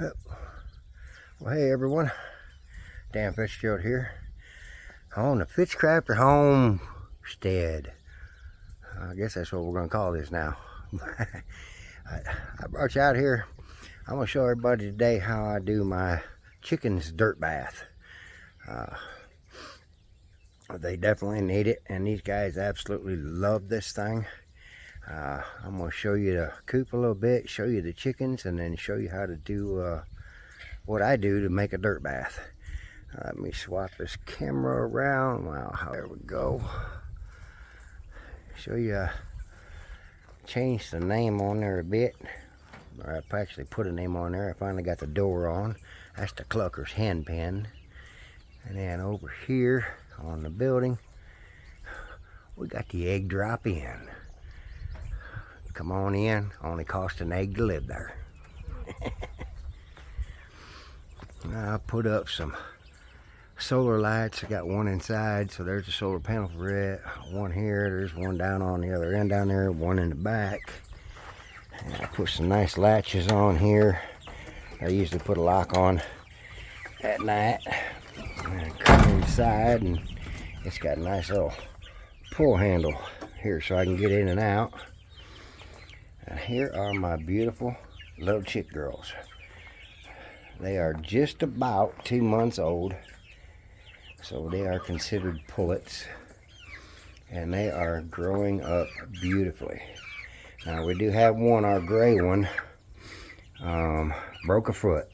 Well, hey everyone, Dan Fitzgerald here on the Fitzcrafter Homestead. I guess that's what we're going to call this now. I, I brought you out here. I'm going to show everybody today how I do my chickens dirt bath. Uh, they definitely need it, and these guys absolutely love this thing. Uh, I'm going to show you the coop a little bit, show you the chickens, and then show you how to do uh, what I do to make a dirt bath. Uh, let me swap this camera around. Wow, there we go. Show you, uh, change the name on there a bit. Or I actually put a name on there. I finally got the door on. That's the Clucker's hen pen. And then over here on the building, we got the egg drop in. Come on in, only cost an egg to live there. I put up some solar lights. I got one inside, so there's a solar panel for it. One here, there's one down on the other end down there, one in the back. And I put some nice latches on here. I usually put a lock on at night. And come inside and it's got a nice little pull handle here so I can get in and out. And here are my beautiful little chick girls. They are just about two months old. So they are considered pullets. And they are growing up beautifully. Now we do have one, our gray one, um, broke a foot.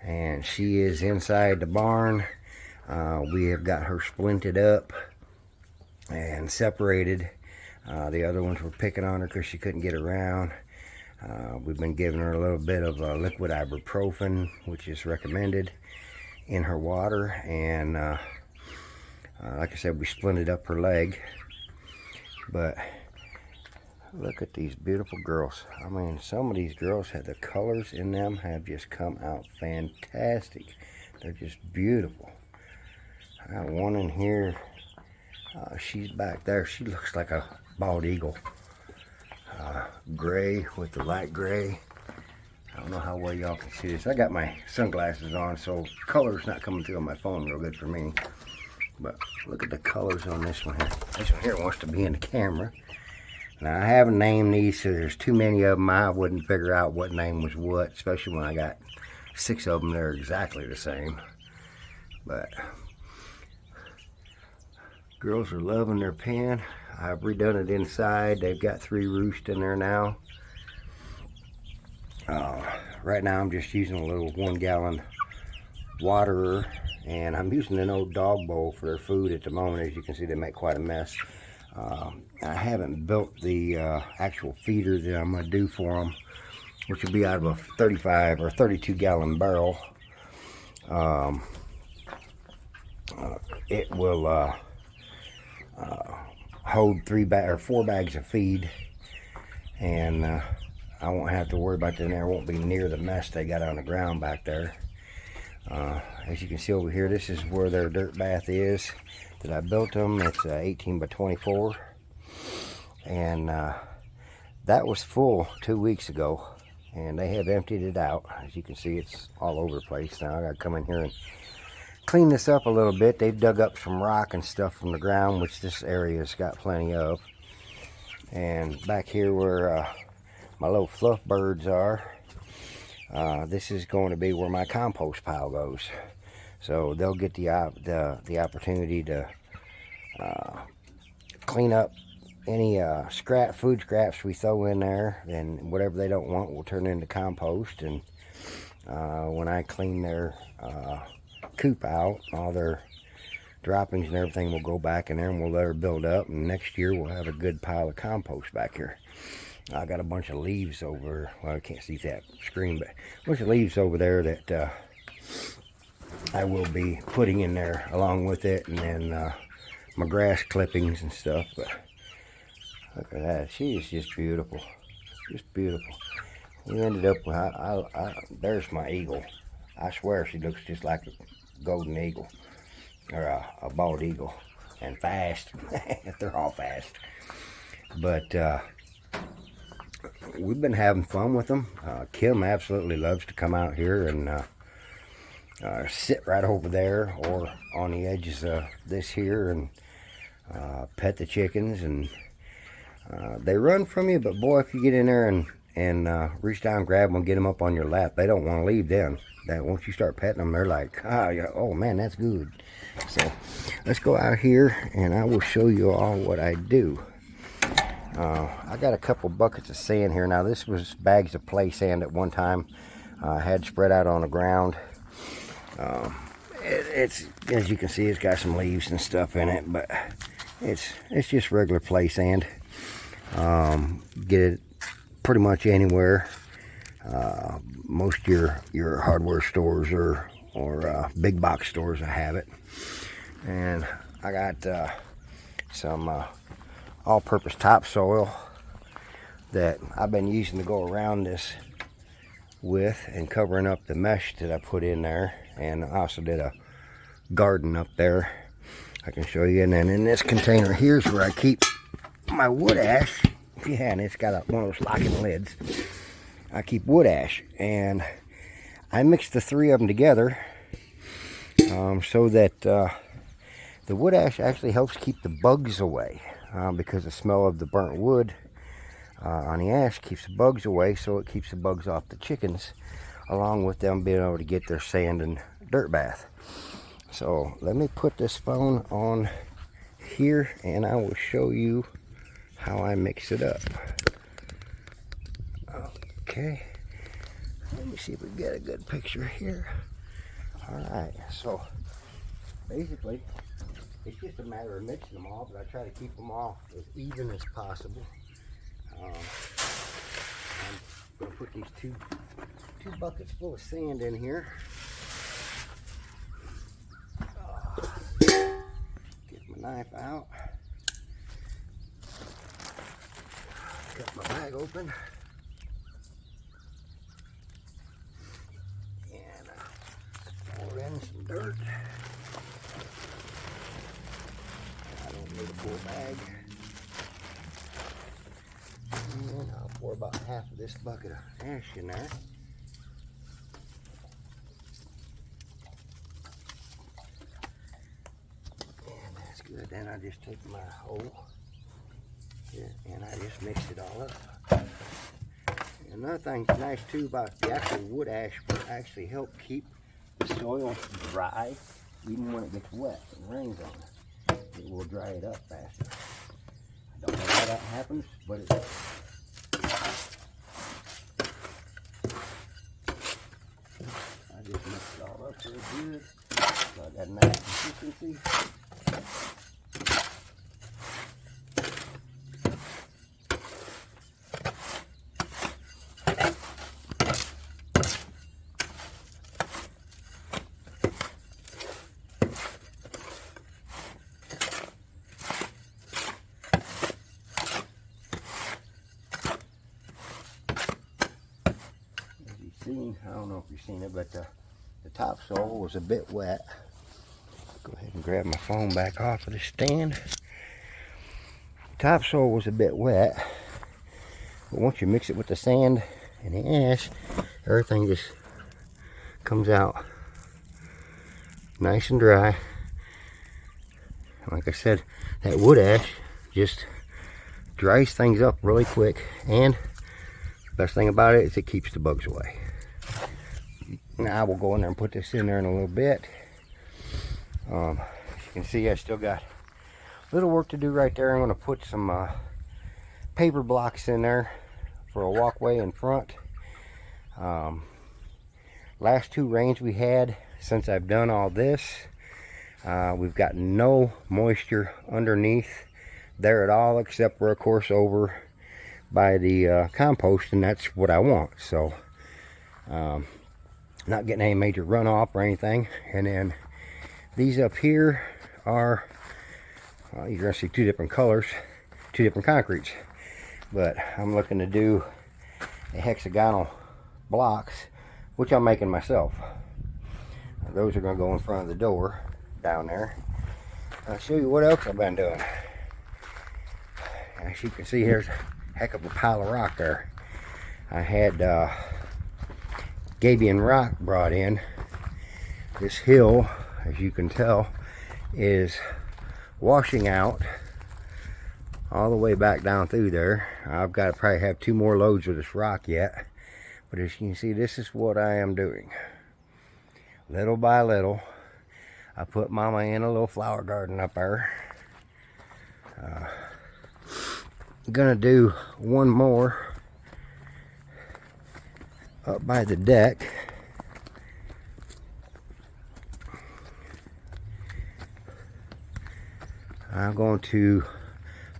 And she is inside the barn. Uh, we have got her splinted up and separated uh, the other ones were picking on her because she couldn't get around. Uh, we've been giving her a little bit of uh, liquid ibuprofen, which is recommended in her water. And uh, uh, like I said, we splinted up her leg. But look at these beautiful girls. I mean, some of these girls have the colors in them have just come out fantastic. They're just beautiful. I got one in here. Uh, she's back there. She looks like a bald eagle. Uh, gray with the light gray. I don't know how well y'all can see this. I got my sunglasses on, so color's not coming through on my phone real good for me. But look at the colors on this one here. This one here wants to be in the camera. Now, I haven't named these, so there's too many of them. I wouldn't figure out what name was what, especially when I got six of them They're exactly the same. But girls are loving their pen. I've redone it inside. They've got three roosts in there now. Uh, right now I'm just using a little one gallon waterer and I'm using an old dog bowl for their food at the moment. As you can see, they make quite a mess. Uh, I haven't built the uh, actual feeder that I'm going to do for them, which will be out of a 35 or 32 gallon barrel. Um, uh, it will uh, hold three bag or four bags of feed and uh, I won't have to worry about them. There won't be near the mess they got on the ground back there. Uh, as you can see over here this is where their dirt bath is that I built them it's uh, 18 by 24 and uh, that was full two weeks ago and they have emptied it out. As you can see it's all over the place now. I gotta come in here and clean this up a little bit. They've dug up some rock and stuff from the ground, which this area's got plenty of. And back here where uh, my little fluff birds are, uh, this is going to be where my compost pile goes. So they'll get the, the, the opportunity to uh, clean up any uh, scrap food scraps we throw in there and whatever they don't want will turn into compost and uh, when I clean their uh, coop out. All their droppings and everything will go back in there and we'll let her build up. And next year we'll have a good pile of compost back here. I got a bunch of leaves over, well I can't see that screen, but a bunch of leaves over there that uh, I will be putting in there along with it. And then uh, my grass clippings and stuff. But look at that, she is just beautiful. Just beautiful. We ended up with, I, I, I, there's my eagle. I swear she looks just like a golden eagle or a, a bald eagle and fast they're all fast but uh, we've been having fun with them. Uh, Kim absolutely loves to come out here and uh, uh, sit right over there or on the edges of this here and uh, pet the chickens and uh, they run from you but boy if you get in there and and uh, reach down grab them get them up on your lap. They don't want to leave then. That once you start petting them they're like ah, oh man that's good. So let's go out here and I will show you all what I do. Uh, I got a couple buckets of sand here. Now this was bags of play sand at one time. I uh, had spread out on the ground. Um, it, it's as you can see, it's got some leaves and stuff in it, but it's it's just regular play sand. Um, get it pretty much anywhere. Uh, most your your hardware stores or or uh, big box stores, have it. And I got uh, some uh, all-purpose topsoil that I've been using to go around this with and covering up the mesh that I put in there and I also did a garden up there I can show you and then in this container here's where I keep my wood ash yeah and it's got a, one of those locking lids. I keep wood ash and I mix the three of them together um, so that uh, the wood ash actually helps keep the bugs away um, because the smell of the burnt wood uh, on the ash keeps the bugs away so it keeps the bugs off the chickens along with them being able to get their sand and dirt bath. So let me put this phone on here and I will show you how I mix it up. Okay. Let me see if we get a good picture here. All right so basically it's just a matter of mixing them all but I try to keep them all as even as possible. Um, I'm to put these two two buckets full of sand in here. Get my knife out. Cut my bag open. And uh, pour in some dirt. I don't need a full bag. And I'll pour about half of this bucket of ash in there. And that's good. Then I just take my hole and I just mix it all up. Another thing nice too about the actual wood ash will actually help keep the soil dry even when it gets wet and rains on it. It will dry it up faster. I don't know how that happens, but it does. just mix it all up real good. So I got a nice consistency. Seen, I don't know if you've seen it, but uh, the topsoil was a bit wet. Go ahead and grab my phone back off of the stand. Topsoil was a bit wet, but once you mix it with the sand and the ash, everything just comes out nice and dry. Like I said, that wood ash just dries things up really quick and the best thing about it is it keeps the bugs away. Now I will go in there and put this in there in a little bit. Um, as you can see, I still got a little work to do right there. I'm going to put some uh, paper blocks in there for a walkway in front. Um, last two rains we had since I've done all this, uh, we've got no moisture underneath there at all, except for, of course, over by the uh, compost, and that's what I want. So, um, not getting any major runoff or anything. And then these up here are well, you're gonna see two different colors two different concretes. But I'm looking to do a hexagonal blocks which I'm making myself. Those are gonna go in front of the door down there. I'll show you what else I've been doing. As you can see here's a heck of a pile of rock there. I had uh, Gabion rock brought in. This hill, as you can tell, is washing out all the way back down through there. I've got to probably have two more loads of this rock yet. But as you can see, this is what I am doing. Little by little, I put mama in a little flower garden up there. Uh, gonna do one more up by the deck. I'm going to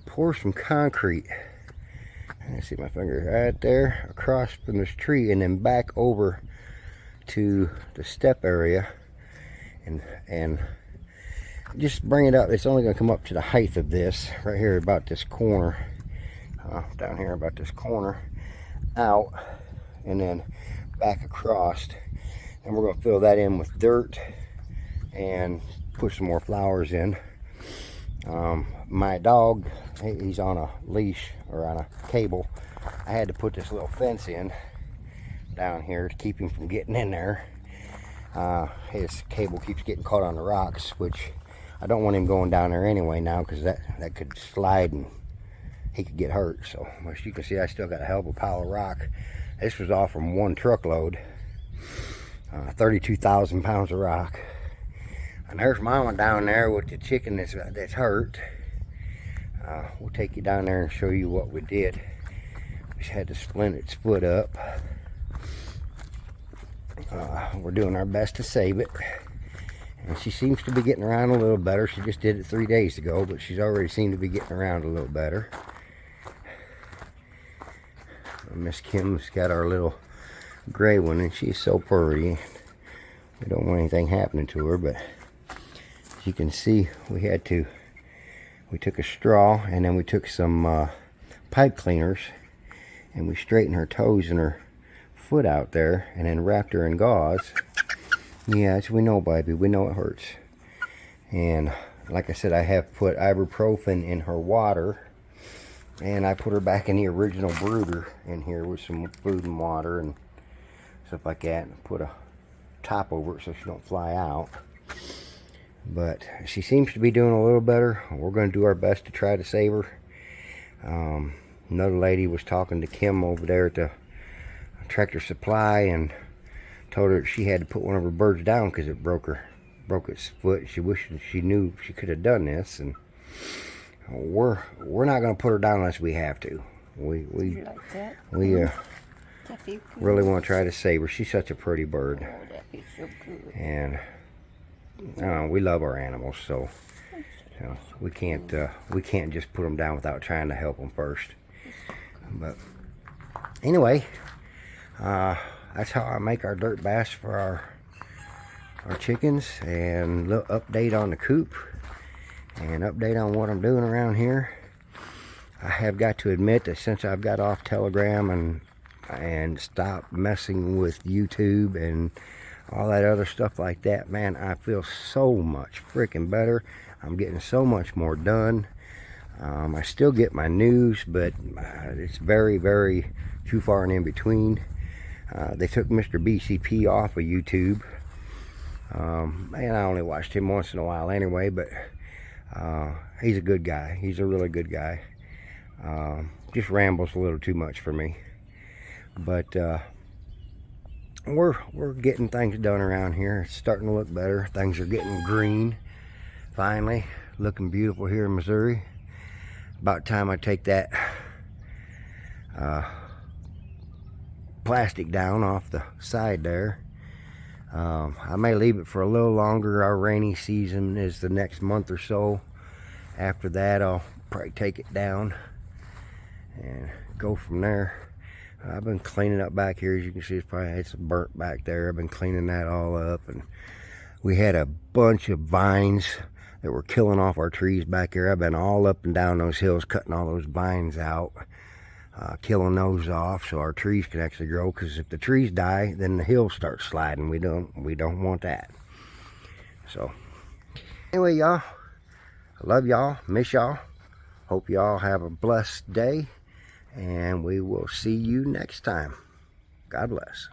pour some concrete. I see my finger right there across from this tree and then back over to the step area. And and just bring it up. It's only going to come up to the height of this right here about this corner uh, down here about this corner out and then back across. And we're going to fill that in with dirt and put some more flowers in. Um, my dog he's on a leash or on a cable. I had to put this little fence in down here to keep him from getting in there. Uh, his cable keeps getting caught on the rocks which I don't want him going down there anyway now because that that could slide and he could get hurt. So as you can see I still got a hell of a pile of rock this was all from one truckload uh, 32,000 pounds of rock and there's mama down there with the chicken that's, that's hurt uh, we'll take you down there and show you what we did. We had to splint its foot up. Uh, we're doing our best to save it. And she seems to be getting around a little better. She just did it three days ago, but she's already seemed to be getting around a little better. Miss Kim's got our little gray one, and she's so pretty. We don't want anything happening to her, but as you can see, we had to we took a straw and then we took some uh, pipe cleaners and we straightened her toes and her foot out there and then wrapped her in gauze. Yes, we know, baby. We know it hurts. And like I said, I have put ibuprofen in her water. And I put her back in the original brooder in here with some food and water and stuff like that. And put a top over it so she don't fly out. But she seems to be doing a little better. We're going to do our best to try to save her. Um, another lady was talking to Kim over there at the tractor supply and told her she had to put one of her birds down because it broke her broke its foot. She wished she knew she could have done this and we're we're not going to put her down unless we have to. We we like we uh, really want to try to save her. She's such a pretty bird. Oh, so and uh, we love our animals, so you know, we can't uh, we can't just put them down without trying to help them first. But anyway, uh, that's how I make our dirt bass for our our chickens and little update on the coop and update on what I'm doing around here. I have got to admit that since I've got off Telegram and and stopped messing with YouTube and all that other stuff like that, man, I feel so much freaking better. I'm getting so much more done. Um, I still get my news, but uh, it's very, very too far and in between. Uh, they took Mr. BCP off of YouTube. Um, and I only watched him once in a while anyway, but uh, he's a good guy. He's a really good guy. Um, just rambles a little too much for me. But uh, we're we're getting things done around here it's starting to look better things are getting green finally looking beautiful here in Missouri about time I take that uh, plastic down off the side there um, I may leave it for a little longer our rainy season is the next month or so after that I'll probably take it down and go from there I've been cleaning up back here. As you can see, it's probably it's burnt back there. I've been cleaning that all up. And we had a bunch of vines that were killing off our trees back here. I've been all up and down those hills, cutting all those vines out, uh, killing those off so our trees can actually grow. Because if the trees die, then the hills start sliding. We don't, we don't want that. So, anyway, y'all, I love y'all, miss y'all. Hope y'all have a blessed day And we will see you next time. God bless.